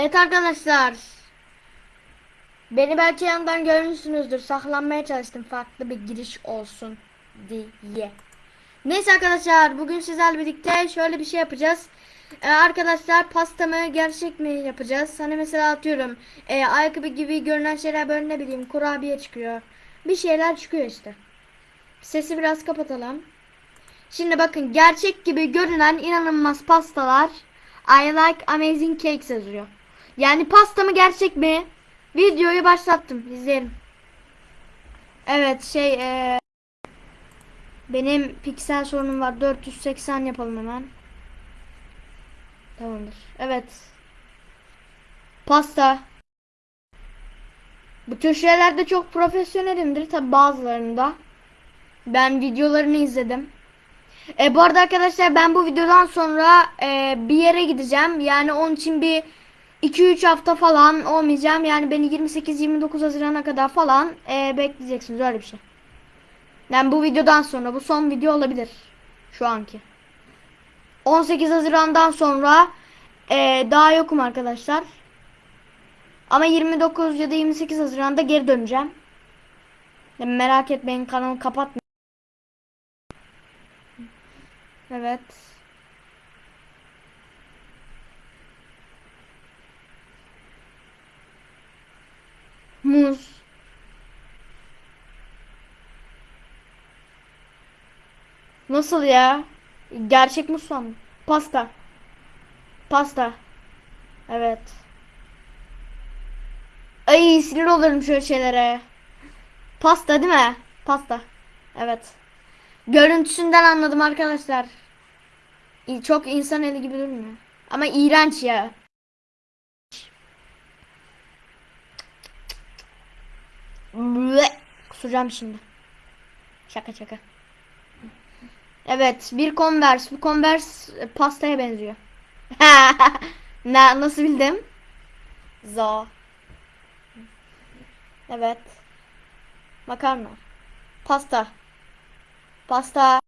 Evet arkadaşlar. Beni belki yandan görmüşsünüzdür. Saklanmaya çalıştım farklı bir giriş olsun diye. Neyse arkadaşlar bugün sizlerle birlikte şöyle bir şey yapacağız. Ee, arkadaşlar pastamı gerçek mi yapacağız? Hani mesela atıyorum e, ayakkabı gibi görünen şeyler böyle ne bileyim kurabiye çıkıyor. Bir şeyler çıkıyor işte. Sesi biraz kapatalım. Şimdi bakın gerçek gibi görünen inanılmaz pastalar I like amazing cakes yazıyor. Yani pasta mı gerçek mi? Videoyu başlattım. İzleyelim. Evet şey e, benim piksel sorunum var. 480 yapalım hemen. Tamamdır. Evet. Pasta. Bu tür şeylerde çok profesyonelimdir. Tabi bazılarında. Ben videolarını izledim. E, bu arada arkadaşlar ben bu videodan sonra e, bir yere gideceğim. Yani onun için bir 2-3 hafta falan olmayacağım. Yani beni 28-29 Haziran'a kadar falan e, bekleyeceksiniz öyle bir şey. Yani bu videodan sonra bu son video olabilir. Şu anki. 18 Haziran'dan sonra e, daha yokum arkadaşlar. Ama 29 ya da 28 Haziran'da geri döneceğim. Yani merak etmeyin kanalı kapatmayın. Evet. Muz. Nasıl ya? Gerçek muz sandım. Pasta. Pasta. Evet. Ay sinir olurum şöyle şeylere. Pasta değil mi? Pasta. Evet. Görüntüsünden anladım arkadaşlar. Çok insan eli gibi durmuyor. Ama iğrenç ya. Kusacağım şimdi. Şaka şaka. Evet, bir Converse. Bu Converse e, pastaya benziyor. Na, nasıl bildim? Zo. Evet. Makarna. Pasta. Pasta.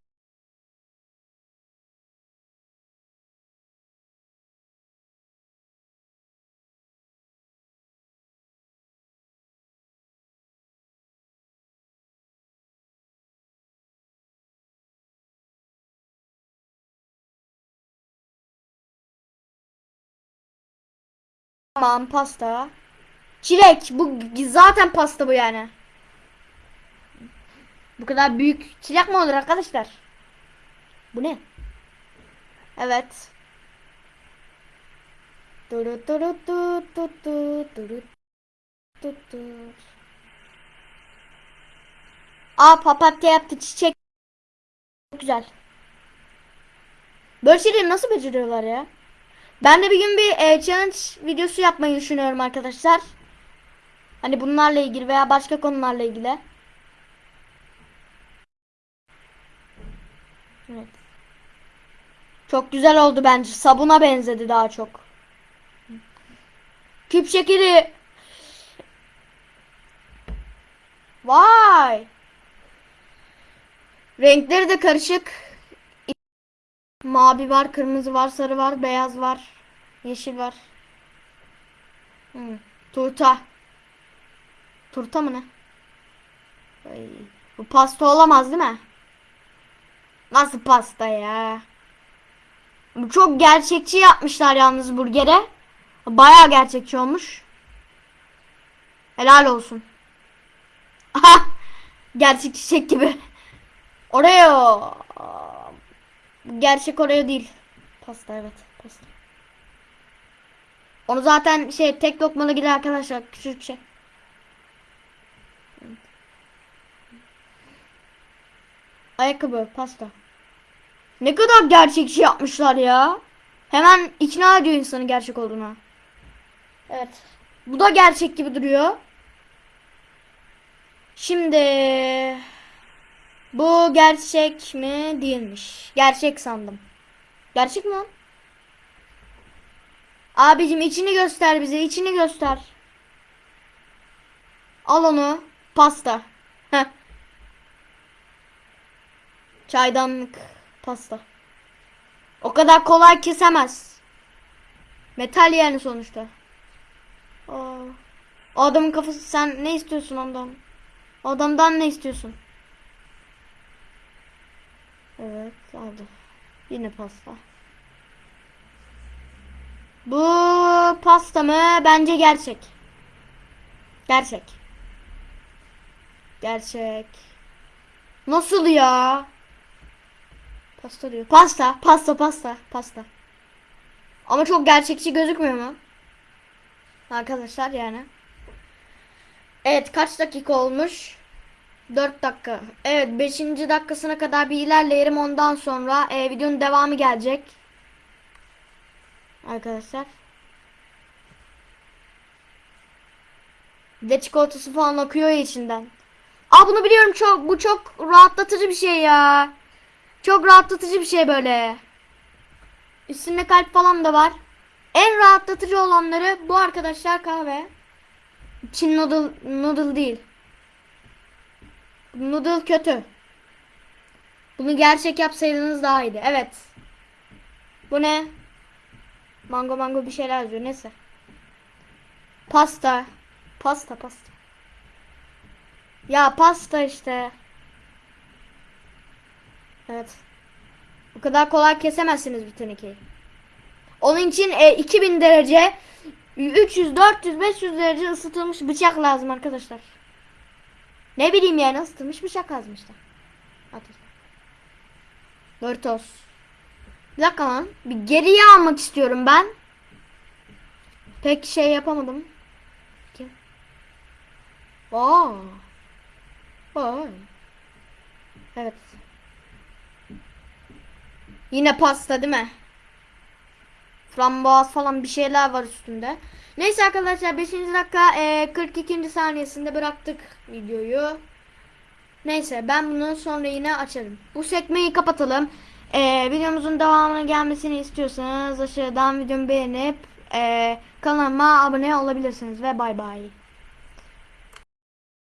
Tamam, pasta. Çilek. Bu zaten pasta bu yani. Bu kadar büyük çilek mi olur arkadaşlar? Bu ne? Evet. Duru duru du du du duru du du. Aa papatya yaptı çiçek. Çok güzel. Böyle şeyleri nasıl beceriyorlar ya? Ben de bir gün bir e, challenge videosu yapmayı düşünüyorum arkadaşlar. Hani bunlarla ilgili veya başka konularla ilgili. Evet. Çok güzel oldu bence. Sabuna benzedi daha çok. Küp şekeri. Vay. Renkleri de karışık. Mavi var, kırmızı var, sarı var, beyaz var, yeşil var. Hmm. Turta. Turta mı ne? Ay, bu pasta olamaz değil mi? Nasıl pasta ya? Bu çok gerçekçi yapmışlar yalnız burgere. Baya gerçekçi olmuş. Helal olsun. Aha! Gerçek gibi. Oreo. Gerçek Oreo değil. Pasta evet. Pasta. Onu zaten şey tek lokmalı gider arkadaşlar. Küçük şey. Ayakkabı, pasta. Ne kadar gerçekçi yapmışlar ya. Hemen ikna ediyor insanı gerçek olduğuna. Evet. Bu da gerçek gibi duruyor. Şimdi bu gerçek mi değilmiş. Gerçek sandım. Gerçek mi? Abicim içini göster bize. içini göster. Al onu. Pasta. Heh. Çaydanlık. Pasta. O kadar kolay kesemez. Metal yani sonuçta. O adamın kafası sen ne istiyorsun ondan? O adamdan ne istiyorsun? Evet aldı. Yine pasta. Bu pasta mı? Bence gerçek. Gerçek. Gerçek. Nasıl ya? Pasta diyor. Pasta, pasta, pasta, pasta. Ama çok gerçekçi gözükmüyor mu? Arkadaşlar yani. Evet kaç dakika olmuş? 4 dakika. Evet 5. dakikasına kadar bir ilerleyelim ondan sonra e, videonun devamı gelecek. Arkadaşlar. Bir de çikolatası falan akıyor içinden. Aa bunu biliyorum çok bu çok rahatlatıcı bir şey ya. Çok rahatlatıcı bir şey böyle. Üstünde kalp falan da var. En rahatlatıcı olanları bu arkadaşlar kahve. Çin noodle, noodle değil. Noodle kötü. Bunu gerçek yapsaydınız daha iyiydi. Evet. Bu ne? Mango mango bir şeyler yazıyor. Neyse. Pasta. Pasta pasta. Ya pasta işte. Evet. Bu kadar kolay kesemezsiniz bir tenekeyi. Onun için e, 2000 derece 300, 400, 500 derece ısıtılmış bıçak lazım arkadaşlar. Ne bileyim yani ısıtılmış bıçak işte. Atın. Doritos. Bir dakika lan. Bir geriye almak istiyorum ben. Pek şey yapamadım. Kim? Aa. Vay. Evet. Yine pasta değil mi? Frambuaz falan bir şeyler var üstünde. Neyse arkadaşlar 5. dakika e, 42. saniyesinde bıraktık videoyu. Neyse ben bunu sonra yine açarım. Bu sekmeyi kapatalım. E, videomuzun devamına gelmesini istiyorsanız aşağıdan videomu beğenip e, kanalıma abone olabilirsiniz ve bay bay.